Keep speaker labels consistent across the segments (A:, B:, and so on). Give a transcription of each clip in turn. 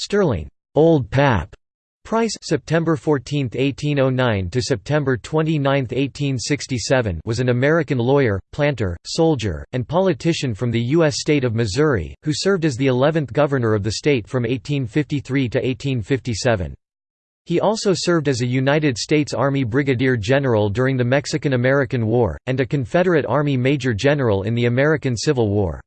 A: Sterling, Old Pap Price September 14, 1809 to September 29, 1867 was an American lawyer, planter, soldier, and politician from the U.S. state of Missouri, who served as the 11th governor of the state from 1853 to 1857. He also served as a United States Army Brigadier General during the Mexican–American War, and a Confederate Army Major General in the American Civil War.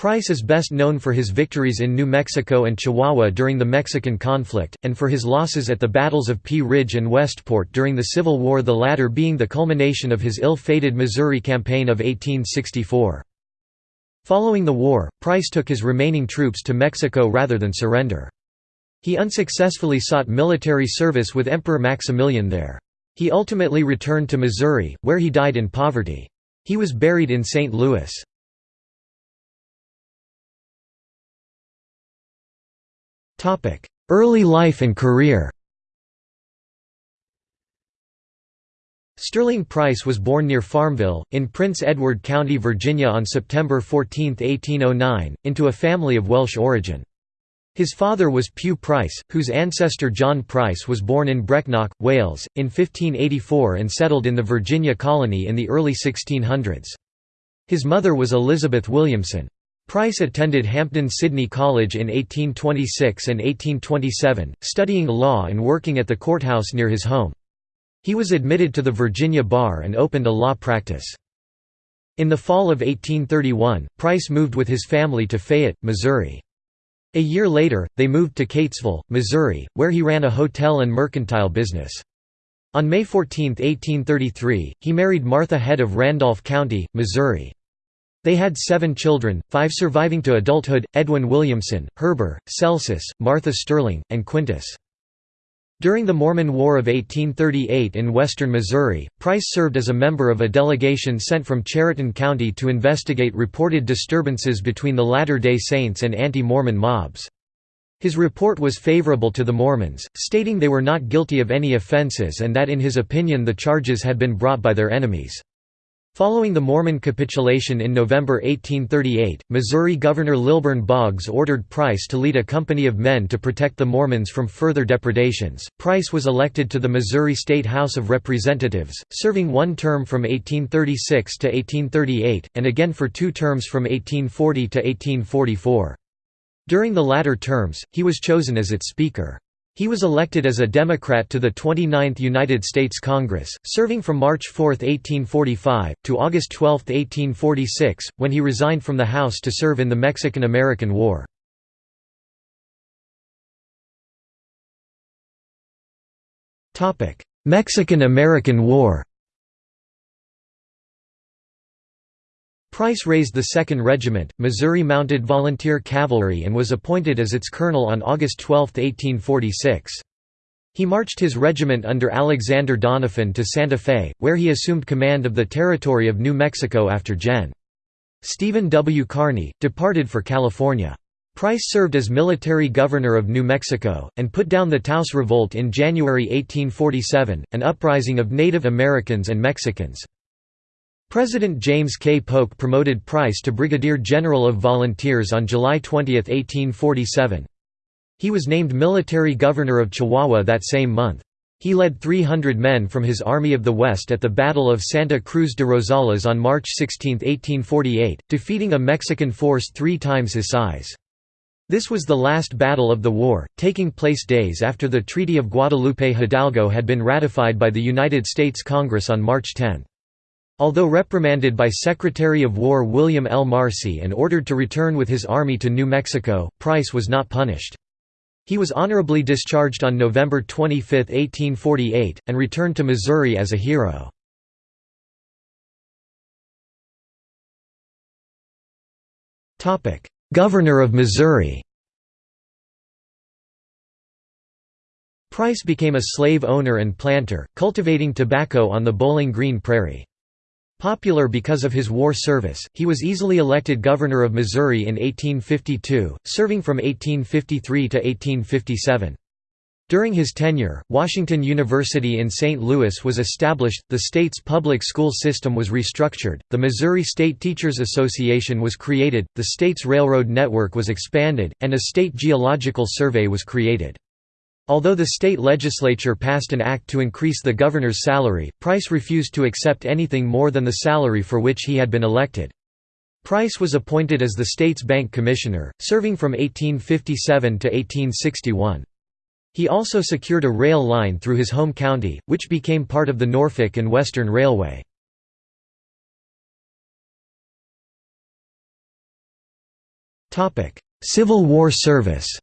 A: Price is best known for his victories in New Mexico and Chihuahua during the Mexican conflict, and for his losses at the battles of Pea Ridge and Westport during the Civil War the latter being the culmination of his ill-fated Missouri Campaign of 1864. Following the war, Price took his remaining troops to Mexico rather than surrender. He unsuccessfully sought military service with Emperor Maximilian there. He ultimately returned to Missouri, where he died in poverty. He was buried in St. Louis. Early life and career Sterling Price was born near Farmville, in Prince Edward County, Virginia on September 14, 1809, into a family of Welsh origin. His father was Pugh Price, whose ancestor John Price was born in Brecknock, Wales, in 1584 and settled in the Virginia colony in the early 1600s. His mother was Elizabeth Williamson. Price attended Hampden Sydney College in 1826 and 1827, studying law and working at the courthouse near his home. He was admitted to the Virginia bar and opened a law practice. In the fall of 1831, Price moved with his family to Fayette, Missouri. A year later, they moved to Keytesville, Missouri, where he ran a hotel and mercantile business. On May 14, 1833, he married Martha Head of Randolph County, Missouri. They had seven children, five surviving to adulthood, Edwin Williamson, Heber, Celsus, Martha Sterling, and Quintus. During the Mormon War of 1838 in western Missouri, Price served as a member of a delegation sent from Chariton County to investigate reported disturbances between the Latter-day Saints and anti-Mormon mobs. His report was favorable to the Mormons, stating they were not guilty of any offenses and that in his opinion the charges had been brought by their enemies. Following the Mormon capitulation in November 1838, Missouri Governor Lilburn Boggs ordered Price to lead a company of men to protect the Mormons from further depredations. Price was elected to the Missouri State House of Representatives, serving one term from 1836 to 1838, and again for two terms from 1840 to 1844. During the latter terms, he was chosen as its Speaker. He was elected as a Democrat to the 29th United States Congress, serving from March 4, 1845, to August 12, 1846, when he resigned from the House to serve in the Mexican–American War. Mexican–American War Price raised the 2nd Regiment, Missouri Mounted Volunteer Cavalry and was appointed as its colonel on August 12, 1846. He marched his regiment under Alexander Doniphan to Santa Fe, where he assumed command of the territory of New Mexico after Gen. Stephen W. Kearny, departed for California. Price served as military governor of New Mexico, and put down the Taos Revolt in January 1847, an uprising of Native Americans and Mexicans. President James K. Polk promoted Price to Brigadier General of Volunteers on July 20, 1847. He was named military governor of Chihuahua that same month. He led 300 men from his Army of the West at the Battle of Santa Cruz de Rosales on March 16, 1848, defeating a Mexican force three times his size. This was the last battle of the war, taking place days after the Treaty of Guadalupe Hidalgo had been ratified by the United States Congress on March 10. Although reprimanded by Secretary of War William L. Marcy and ordered to return with his army to New Mexico, Price was not punished. He was honorably discharged on November 25, 1848, and returned to Missouri as a hero. Governor of Missouri Price became a slave owner and planter, cultivating tobacco on the Bowling Green Prairie. Popular because of his war service, he was easily elected governor of Missouri in 1852, serving from 1853 to 1857. During his tenure, Washington University in St. Louis was established, the state's public school system was restructured, the Missouri State Teachers Association was created, the state's railroad network was expanded, and a state geological survey was created. Although the state legislature passed an act to increase the governor's salary, Price refused to accept anything more than the salary for which he had been elected. Price was appointed as the state's bank commissioner, serving from 1857 to 1861. He also secured a rail line through his home county, which became part of the Norfolk and Western Railway. Civil War service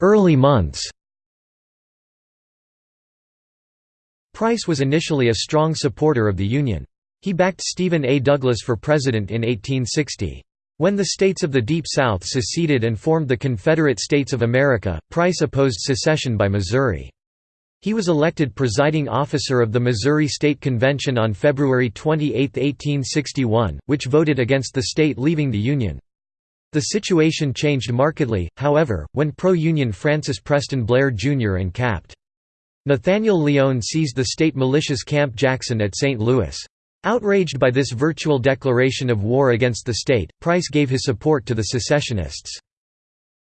A: Early months Price was initially a strong supporter of the Union. He backed Stephen A. Douglas for president in 1860. When the states of the Deep South seceded and formed the Confederate States of America, Price opposed secession by Missouri. He was elected presiding officer of the Missouri State Convention on February 28, 1861, which voted against the state leaving the Union. The situation changed markedly, however, when pro-Union Francis Preston Blair Jr. and Capt. Nathaniel Lyon seized the state militia's Camp Jackson at St. Louis. Outraged by this virtual declaration of war against the state, Price gave his support to the secessionists.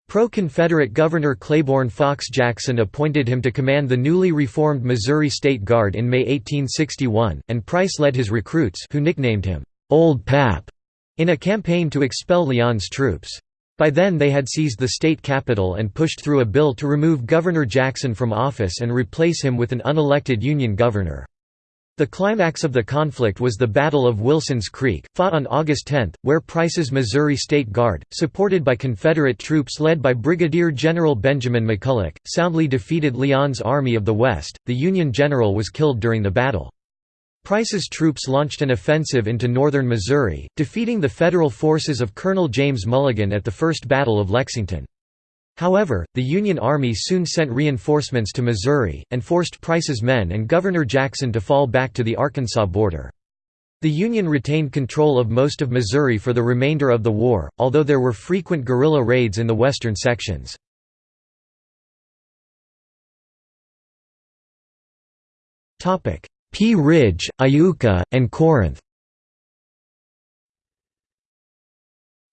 A: Pro-Confederate Governor Claiborne Fox Jackson appointed him to command the newly reformed Missouri State Guard in May 1861, and Price led his recruits who nicknamed him, "'Old Pap' in a campaign to expel Lyon's troops. By then they had seized the state capital and pushed through a bill to remove Governor Jackson from office and replace him with an unelected Union governor. The climax of the conflict was the Battle of Wilson's Creek, fought on August 10, where Price's Missouri State Guard, supported by Confederate troops led by Brigadier General Benjamin McCulloch, soundly defeated Lyon's Army of the West. The Union general was killed during the battle. Price's troops launched an offensive into northern Missouri, defeating the Federal forces of Colonel James Mulligan at the First Battle of Lexington. However, the Union Army soon sent reinforcements to Missouri, and forced Price's men and Governor Jackson to fall back to the Arkansas border. The Union retained control of most of Missouri for the remainder of the war, although there were frequent guerrilla raids in the western sections. Pea Ridge, Iuka, and Corinth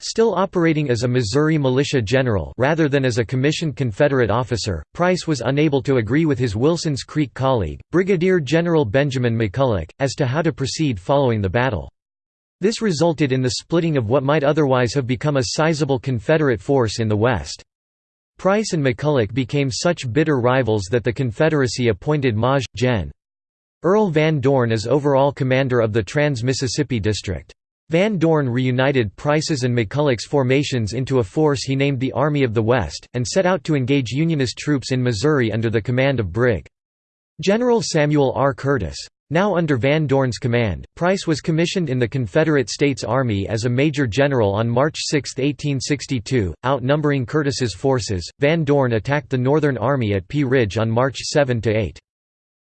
A: Still operating as a Missouri militia general rather than as a commissioned Confederate officer, Price was unable to agree with his Wilson's Creek colleague, Brigadier General Benjamin McCulloch, as to how to proceed following the battle. This resulted in the splitting of what might otherwise have become a sizable Confederate force in the West. Price and McCulloch became such bitter rivals that the Confederacy appointed Maj. Gen. Earl Van Dorn is overall commander of the Trans-Mississippi District. Van Dorn reunited Price's and McCulloch's formations into a force he named the Army of the West, and set out to engage Unionist troops in Missouri under the command of Brig. General Samuel R. Curtis. Now under Van Dorn's command, Price was commissioned in the Confederate States Army as a major general on March 6, 1862. Outnumbering Curtis's forces, Van Dorn attacked the Northern Army at Pea Ridge on March 7–8.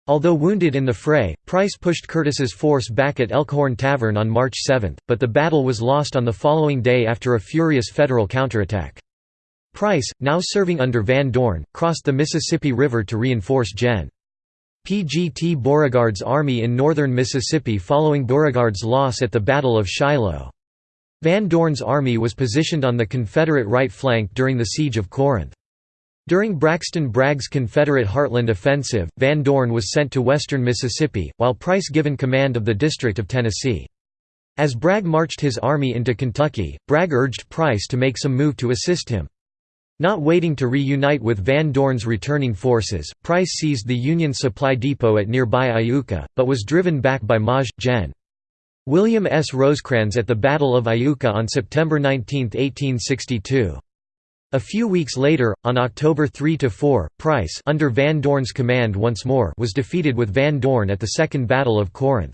A: Although wounded in the fray, Price pushed Curtis's force back at Elkhorn Tavern on March 7, but the battle was lost on the following day after a furious Federal counterattack. Price, now serving under Van Dorn, crossed the Mississippi River to reinforce Gen. P.G.T. Beauregard's army in northern Mississippi following Beauregard's loss at the Battle of Shiloh. Van Dorn's army was positioned on the Confederate right flank during the Siege of Corinth. During Braxton Bragg's Confederate Heartland Offensive, Van Dorn was sent to western Mississippi, while Price given command of the District of Tennessee. As Bragg marched his army into Kentucky, Bragg urged Price to make some move to assist him. Not waiting to reunite with Van Dorn's returning forces, Price seized the Union supply depot at nearby Iuka, but was driven back by Maj. Gen. William S. Rosecrans at the Battle of Iuka on September 19, 1862. A few weeks later, on October 3–4, Price under Van Dorn's command once more was defeated with Van Dorn at the Second Battle of Corinth.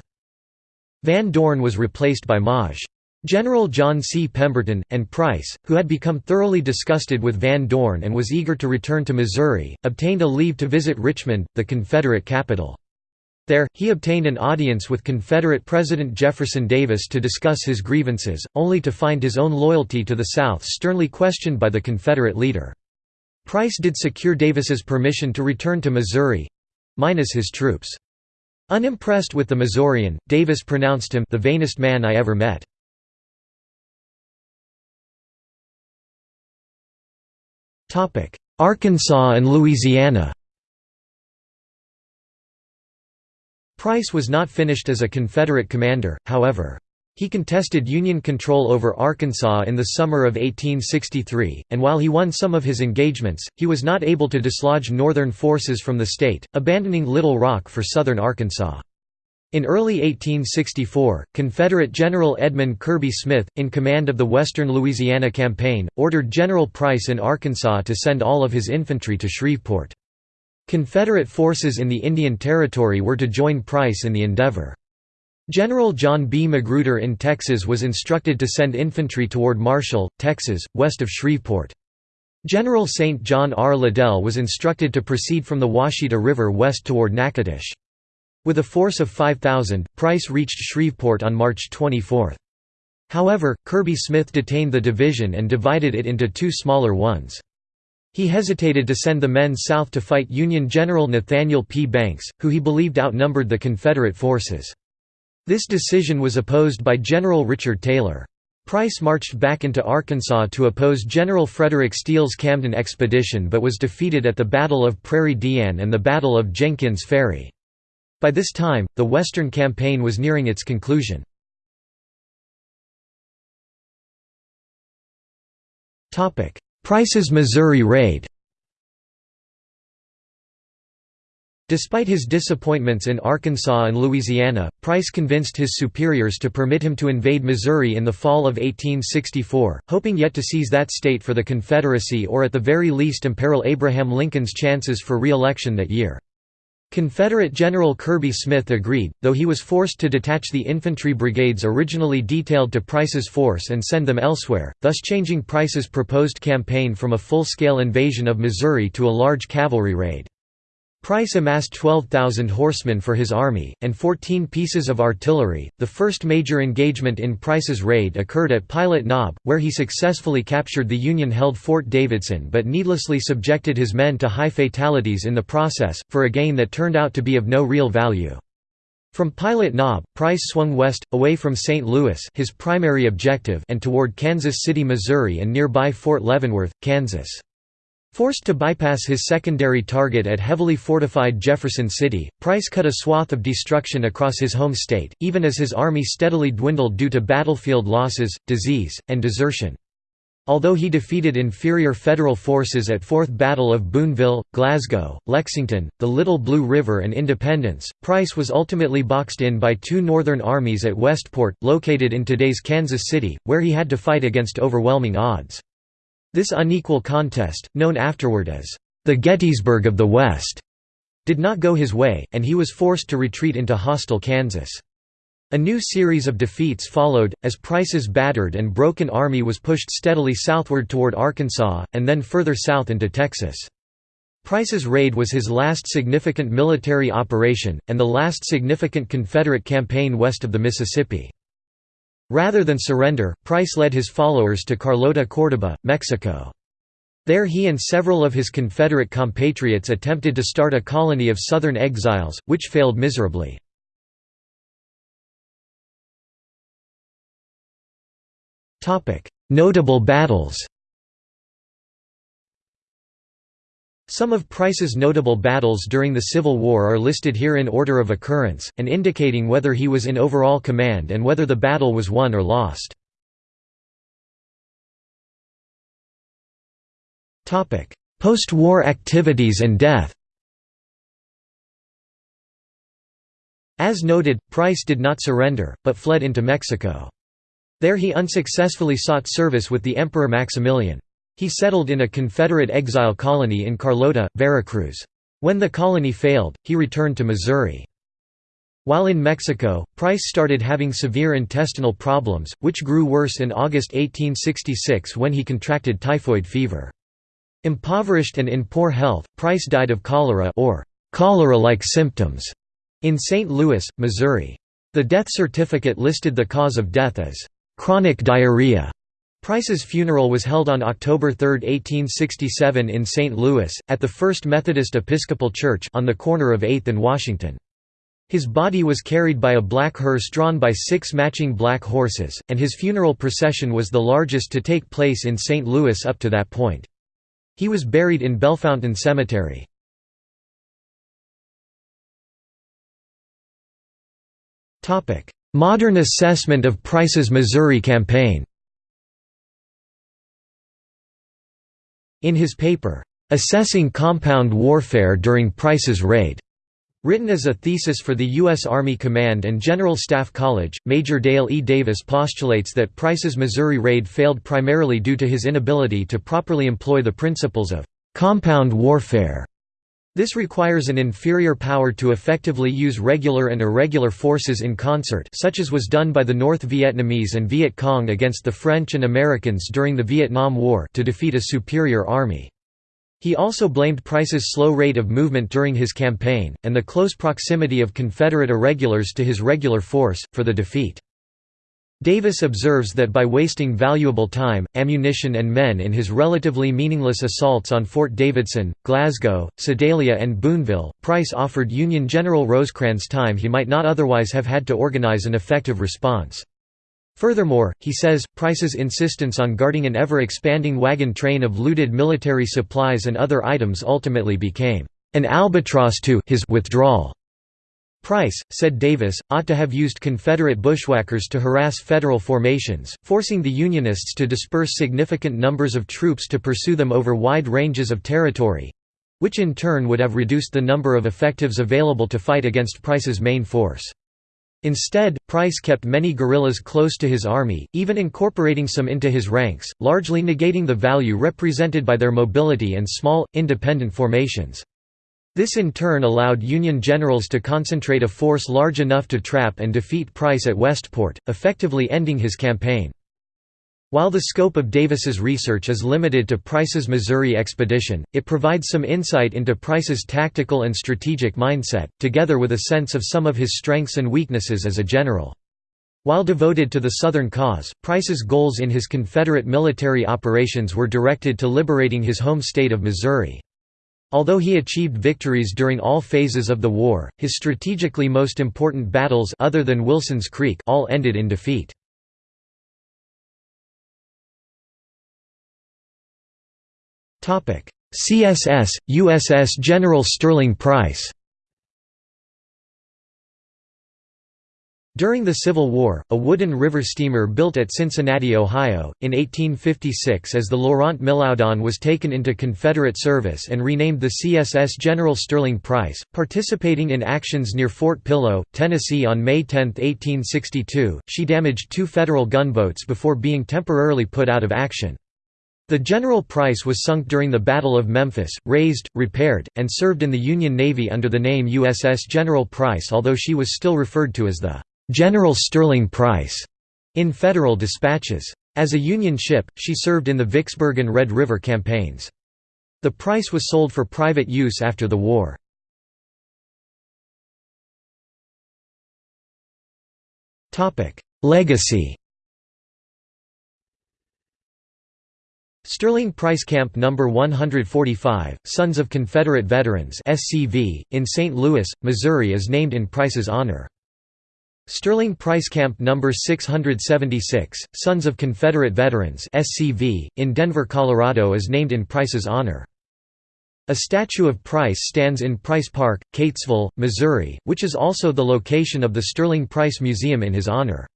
A: Van Dorn was replaced by Maj. General John C. Pemberton, and Price, who had become thoroughly disgusted with Van Dorn and was eager to return to Missouri, obtained a leave to visit Richmond, the Confederate capital. There, he obtained an audience with Confederate President Jefferson Davis to discuss his grievances, only to find his own loyalty to the South sternly questioned by the Confederate leader. Price did secure Davis's permission to return to Missouri—minus his troops. Unimpressed with the Missourian, Davis pronounced him the vainest man I ever met. Arkansas and Louisiana Price was not finished as a Confederate commander, however. He contested Union control over Arkansas in the summer of 1863, and while he won some of his engagements, he was not able to dislodge Northern forces from the state, abandoning Little Rock for southern Arkansas. In early 1864, Confederate General Edmund Kirby Smith, in command of the Western Louisiana Campaign, ordered General Price in Arkansas to send all of his infantry to Shreveport. Confederate forces in the Indian Territory were to join Price in the endeavor. General John B. Magruder in Texas was instructed to send infantry toward Marshall, Texas, west of Shreveport. General St. John R. Liddell was instructed to proceed from the Ouachita River west toward Natchitoches. With a force of 5,000, Price reached Shreveport on March 24. However, Kirby Smith detained the division and divided it into two smaller ones. He hesitated to send the men south to fight Union General Nathaniel P. Banks, who he believed outnumbered the Confederate forces. This decision was opposed by General Richard Taylor. Price marched back into Arkansas to oppose General Frederick Steele's Camden expedition but was defeated at the Battle of Prairie d'Ane and the Battle of Jenkins Ferry. By this time, the Western Campaign was nearing its conclusion. Price's Missouri Raid Despite his disappointments in Arkansas and Louisiana, Price convinced his superiors to permit him to invade Missouri in the fall of 1864, hoping yet to seize that state for the Confederacy or at the very least imperil Abraham Lincoln's chances for re-election that year. Confederate General Kirby Smith agreed, though he was forced to detach the infantry brigades originally detailed to Price's force and send them elsewhere, thus changing Price's proposed campaign from a full-scale invasion of Missouri to a large cavalry raid. Price amassed 12,000 horsemen for his army, and 14 pieces of artillery. The first major engagement in Price's raid occurred at Pilot Knob, where he successfully captured the Union held Fort Davidson but needlessly subjected his men to high fatalities in the process, for a gain that turned out to be of no real value. From Pilot Knob, Price swung west, away from St. Louis his primary objective and toward Kansas City, Missouri and nearby Fort Leavenworth, Kansas. Forced to bypass his secondary target at heavily fortified Jefferson City, Price cut a swath of destruction across his home state, even as his army steadily dwindled due to battlefield losses, disease, and desertion. Although he defeated inferior Federal forces at Fourth Battle of Boonville, Glasgow, Lexington, the Little Blue River and Independence, Price was ultimately boxed in by two Northern armies at Westport, located in today's Kansas City, where he had to fight against overwhelming odds. This unequal contest, known afterward as the Gettysburg of the West, did not go his way, and he was forced to retreat into hostile Kansas. A new series of defeats followed, as Price's battered and broken army was pushed steadily southward toward Arkansas, and then further south into Texas. Price's raid was his last significant military operation, and the last significant Confederate campaign west of the Mississippi. Rather than surrender, Price led his followers to Carlota Córdoba, Mexico. There he and several of his Confederate compatriots attempted to start a colony of Southern exiles, which failed miserably. Notable battles Some of Price's notable battles during the Civil War are listed here in order of occurrence, and indicating whether he was in overall command and whether the battle was won or lost. Post-war activities and death As noted, Price did not surrender, but fled into Mexico. There he unsuccessfully sought service with the Emperor Maximilian. He settled in a Confederate exile colony in Carlota, Veracruz. When the colony failed, he returned to Missouri. While in Mexico, Price started having severe intestinal problems, which grew worse in August 1866 when he contracted typhoid fever. Impoverished and in poor health, Price died of cholera or cholera-like symptoms in St. Louis, Missouri. The death certificate listed the cause of death as chronic diarrhea. Price's funeral was held on October 3, 1867 in St. Louis, at the First Methodist Episcopal Church on the corner of 8th and Washington. His body was carried by a black hearse drawn by six matching black horses, and his funeral procession was the largest to take place in St. Louis up to that point. He was buried in Bellefontaine Cemetery. Modern assessment of Price's Missouri campaign In his paper, "'Assessing Compound Warfare During Price's Raid' Written as a thesis for the U.S. Army Command and General Staff College, Major Dale E. Davis postulates that Price's Missouri raid failed primarily due to his inability to properly employ the principles of compound warfare. This requires an inferior power to effectively use regular and irregular forces in concert such as was done by the North Vietnamese and Viet Cong against the French and Americans during the Vietnam War to defeat a superior army. He also blamed Price's slow rate of movement during his campaign, and the close proximity of Confederate irregulars to his regular force, for the defeat. Davis observes that by wasting valuable time, ammunition and men in his relatively meaningless assaults on Fort Davidson, Glasgow, Sedalia and Boonville, Price offered Union General Rosecrans time he might not otherwise have had to organize an effective response. Furthermore, he says, Price's insistence on guarding an ever-expanding wagon train of looted military supplies and other items ultimately became an albatross to his withdrawal. Price, said Davis, ought to have used Confederate bushwhackers to harass Federal formations, forcing the Unionists to disperse significant numbers of troops to pursue them over wide ranges of territory—which in turn would have reduced the number of effectives available to fight against Price's main force. Instead, Price kept many guerrillas close to his army, even incorporating some into his ranks, largely negating the value represented by their mobility and small, independent formations. This in turn allowed Union generals to concentrate a force large enough to trap and defeat Price at Westport, effectively ending his campaign. While the scope of Davis's research is limited to Price's Missouri expedition, it provides some insight into Price's tactical and strategic mindset, together with a sense of some of his strengths and weaknesses as a general. While devoted to the Southern cause, Price's goals in his Confederate military operations were directed to liberating his home state of Missouri. Although he achieved victories during all phases of the war, his strategically most important battles other than Wilson's Creek all ended in defeat. CSS, USS General Sterling Price During the Civil War, a wooden river steamer built at Cincinnati, Ohio, in 1856 as the Laurent Milaudon was taken into Confederate service and renamed the CSS General Sterling Price, participating in actions near Fort Pillow, Tennessee on May 10, 1862. She damaged two Federal gunboats before being temporarily put out of action. The General Price was sunk during the Battle of Memphis, raised, repaired, and served in the Union Navy under the name USS General Price although she was still referred to as the General Sterling Price in Federal dispatches. As a Union ship, she served in the Vicksburg and Red River campaigns. The Price was sold for private use after the war. Legacy Sterling Price Camp No. 145, Sons of Confederate Veterans in St. Louis, Missouri is named in Price's honor. Sterling Price Camp No. 676, Sons of Confederate Veterans SCV, in Denver, Colorado is named in Price's honor. A statue of Price stands in Price Park, Keytesville, Missouri, which is also the location of the Sterling Price Museum in his honor.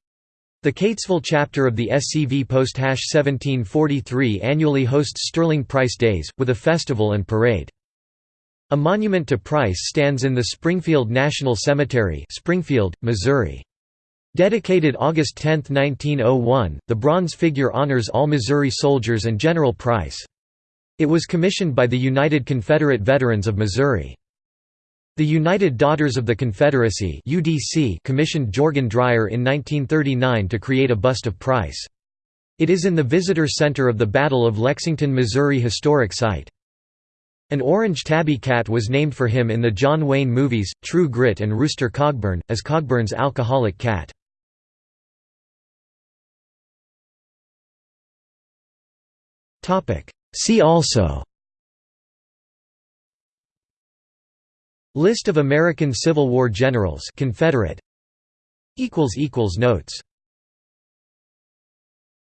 A: The Keytesville chapter of the SCV post 1743 annually hosts Sterling Price Days, with a festival and parade. A monument to Price stands in the Springfield National Cemetery Springfield, Missouri. Dedicated August 10, 1901, the bronze figure honors all Missouri soldiers and General Price. It was commissioned by the United Confederate Veterans of Missouri. The United Daughters of the Confederacy UDC commissioned Jorgen Dreyer in 1939 to create a bust of Price. It is in the Visitor Center of the Battle of Lexington, Missouri Historic Site. An orange tabby cat was named for him in the John Wayne movies, True Grit and Rooster Cogburn, as Cogburn's alcoholic cat. See also List of American Civil War generals Confederate. Notes